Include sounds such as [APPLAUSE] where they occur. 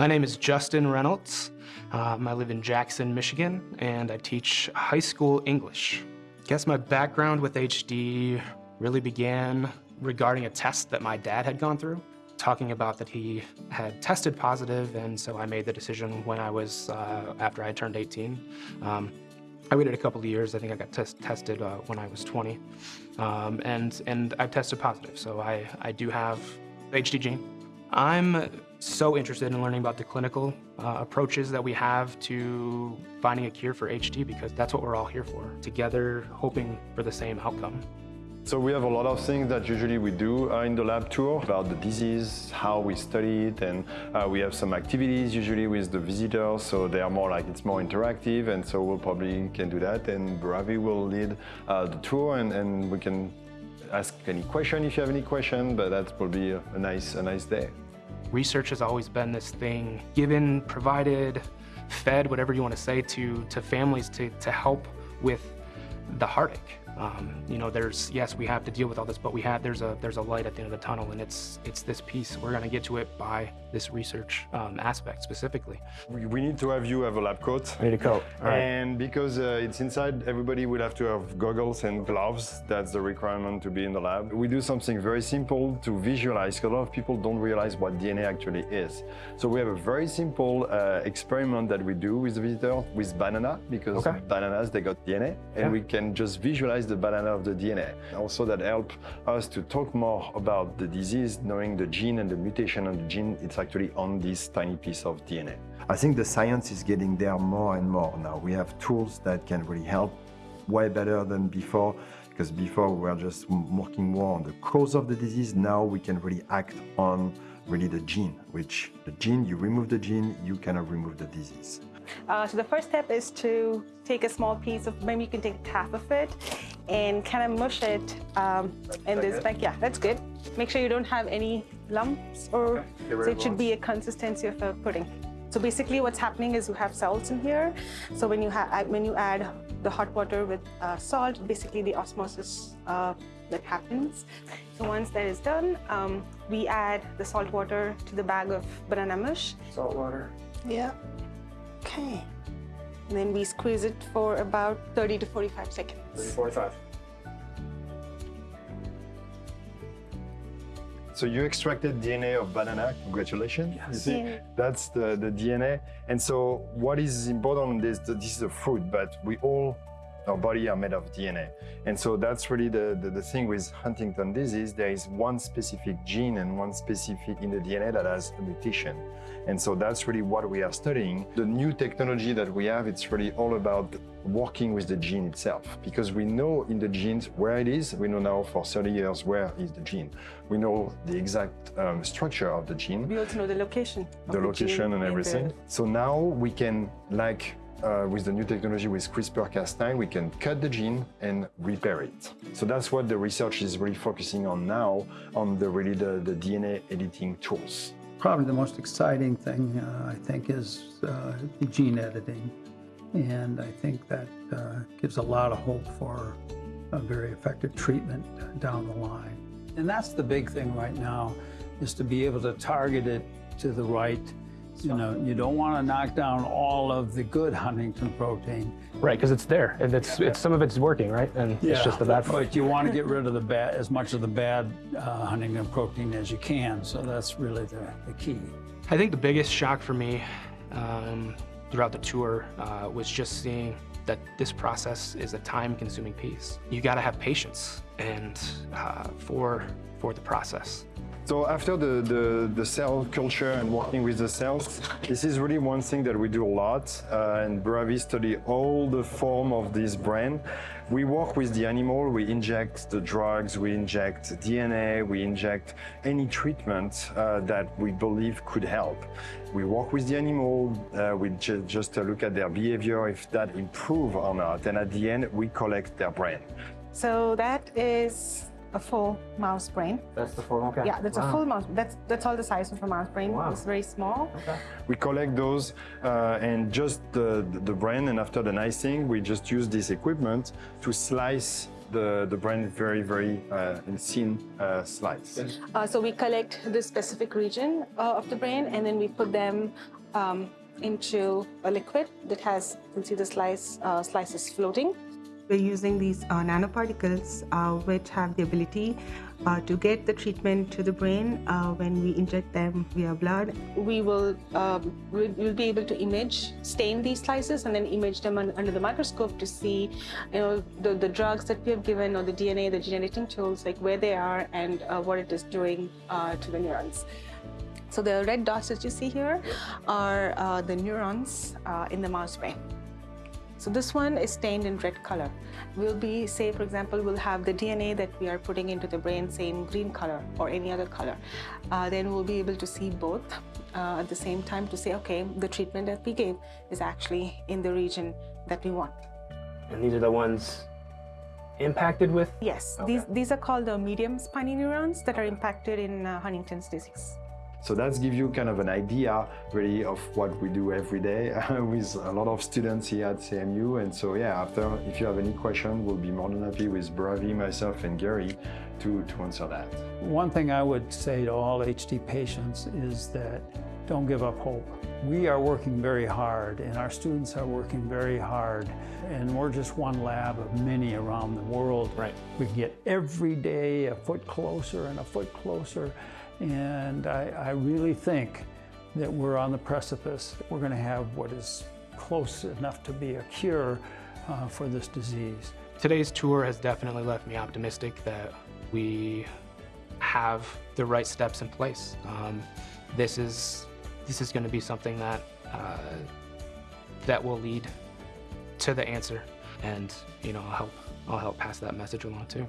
My name is Justin Reynolds. Um, I live in Jackson, Michigan, and I teach high school English. I guess my background with HD really began regarding a test that my dad had gone through, talking about that he had tested positive, and so I made the decision when I was, uh, after I turned 18. Um, I waited a couple of years. I think I got test tested uh, when I was 20, um, and and I tested positive. So I I do have HD gene. I'm so interested in learning about the clinical uh, approaches that we have to finding a cure for HD because that's what we're all here for, together hoping for the same outcome. So we have a lot of things that usually we do uh, in the lab tour about the disease, how we study it, and uh, we have some activities usually with the visitors, so they are more like it's more interactive, and so we'll probably can do that, and Ravi will lead uh, the tour, and, and we can ask any question if you have any question, but that will be a nice, a nice day. Research has always been this thing given, provided, fed, whatever you want to say, to, to families to, to help with the heartache. Um, you know, there's yes, we have to deal with all this, but we have there's a there's a light at the end of the tunnel, and it's it's this piece. We're going to get to it by this research um, aspect specifically. We, we, need to have you have a lab coat. I need a coat. And because uh, it's inside, everybody will have to have goggles and gloves. That's the requirement to be in the lab. We do something very simple to visualize. Because a lot of people don't realize what DNA actually is. So we have a very simple uh, experiment that we do with the visitor with banana because okay. bananas they got DNA, and yeah. we can just visualize the banana of the DNA. Also that help us to talk more about the disease, knowing the gene and the mutation on the gene, it's actually on this tiny piece of DNA. I think the science is getting there more and more now. We have tools that can really help way better than before because before we were just working more on the cause of the disease. Now we can really act on really the gene, which the gene, you remove the gene, you cannot remove the disease. Uh, so the first step is to take a small piece of, maybe you can take half of it and kind of mush it um, in this bag. Yeah, that's good. Make sure you don't have any lumps or okay. so it should be a consistency of a pudding. So basically what's happening is you have salts in here. So when you, when you add the hot water with uh, salt, basically the osmosis uh, that happens. So once that is done, um, we add the salt water to the bag of banana mush. Salt water. Yeah. Okay. And then we squeeze it for about 30 to 45 seconds. 30 to 45. So you extracted DNA of banana, congratulations. Yes. You see, that's the, the DNA. And so what is important is that this is a fruit, but we all our body are made of DNA. And so that's really the, the, the, thing with Huntington disease. There is one specific gene and one specific in the DNA that has a mutation. And so that's really what we are studying. The new technology that we have, it's really all about working with the gene itself because we know in the genes where it is. We know now for 30 years where is the gene. We know the exact um, structure of the gene. We also know the location. The, the location and everything. So now we can like uh, with the new technology with CRISPR-Cas9, we can cut the gene and repair it. So that's what the research is really focusing on now, on the really the, the DNA editing tools. Probably the most exciting thing, uh, I think, is uh, gene editing. And I think that uh, gives a lot of hope for a very effective treatment down the line. And that's the big thing right now, is to be able to target it to the right you know, you don't want to knock down all of the good huntingtin protein. Right, because it's there. And it's, it's some of it's working, right? And yeah, it's just the bad part. But you want to get [LAUGHS] rid of the bad, as much of the bad uh, huntingtin protein as you can. So that's really the, the key. I think the biggest shock for me um, throughout the tour uh, was just seeing that this process is a time-consuming piece. You got to have patience and uh, for for the process. So after the, the, the, cell culture and working with the cells, this is really one thing that we do a lot. Uh, and Bravi study all the form of this brain. We work with the animal, we inject the drugs, we inject DNA, we inject any treatment uh, that we believe could help. We work with the animal, uh, we ju just look at their behavior, if that improve or not. And at the end, we collect their brain. So that is a full mouse brain. That's the full, okay. Yeah, that's wow. a full mouse. That's that's all the size of a mouse brain. Wow. It's very small. Okay. We collect those uh, and just the, the brain, and after the nice thing, we just use this equipment to slice the, the brain very, very uh, in thin uh, slice. Uh, so we collect the specific region uh, of the brain and then we put them um, into a liquid that has, you can see the slice, uh, slices floating. We're using these uh, nanoparticles uh, which have the ability uh, to get the treatment to the brain uh, when we inject them via blood. We will um, we'll, be able to image, stain these slices and then image them un- under the microscope to see, you know, the, the drugs that we have given or the DNA, the gene editing tools, like where they are and uh, what it is doing uh, to the neurons. So the red dots that you see here are the neurons in the mouse brain. So this one is stained in red color. We'll be, say for example, we'll have the DNA that we are putting into the brain say in green color or any other color. Uh, then we'll be able to see both uh, at the same time to say, okay, the treatment that we gave is actually in the region that we want. And these are the ones impacted with? Yes, these, these are called the medium spiny neurons that are impacted in uh, Huntington's disease. So that's give you kind of an idea really of what we do every day [LAUGHS] with a lot of students here at CMU. And so yeah, after if you have any question, we'll be more than happy with Bravi, myself and Gary to, to answer that. One thing I would say to all HD patients is that don't give up hope. We are working very hard and our students are working very hard and we're just one lab of many around the world. Right. We get every day a foot closer and a foot closer and I, I really think that we're on the precipice. We're going to have what is close enough to be a cure uh, for this disease. Today's tour has definitely left me optimistic that we have the right steps in place. Um, this is this is going to be something that uh, that will lead to the answer, and you know I'll help I'll help pass that message along too.